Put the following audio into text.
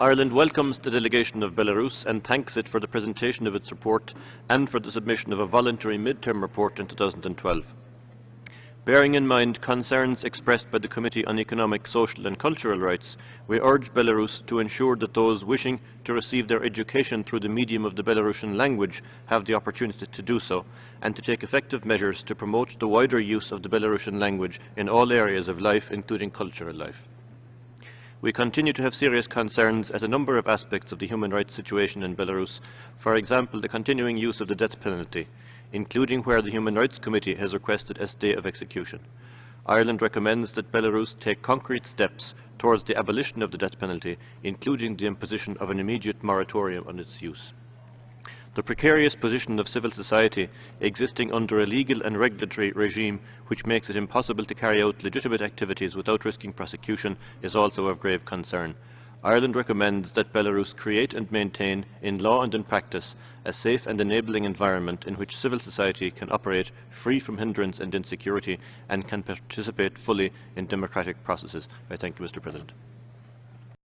Ireland welcomes the delegation of Belarus and thanks it for the presentation of its report and for the submission of a voluntary mid-term report in 2012. Bearing in mind concerns expressed by the Committee on Economic, Social and Cultural Rights, we urge Belarus to ensure that those wishing to receive their education through the medium of the Belarusian language have the opportunity to do so, and to take effective measures to promote the wider use of the Belarusian language in all areas of life, including cultural life. We continue to have serious concerns at a number of aspects of the human rights situation in Belarus, for example, the continuing use of the death penalty, including where the Human Rights Committee has requested a stay of execution. Ireland recommends that Belarus take concrete steps towards the abolition of the death penalty, including the imposition of an immediate moratorium on its use. The precarious position of civil society existing under a legal and regulatory regime which makes it impossible to carry out legitimate activities without risking prosecution is also of grave concern. Ireland recommends that Belarus create and maintain, in law and in practice, a safe and enabling environment in which civil society can operate free from hindrance and insecurity and can participate fully in democratic processes. I thank you, Mr. President.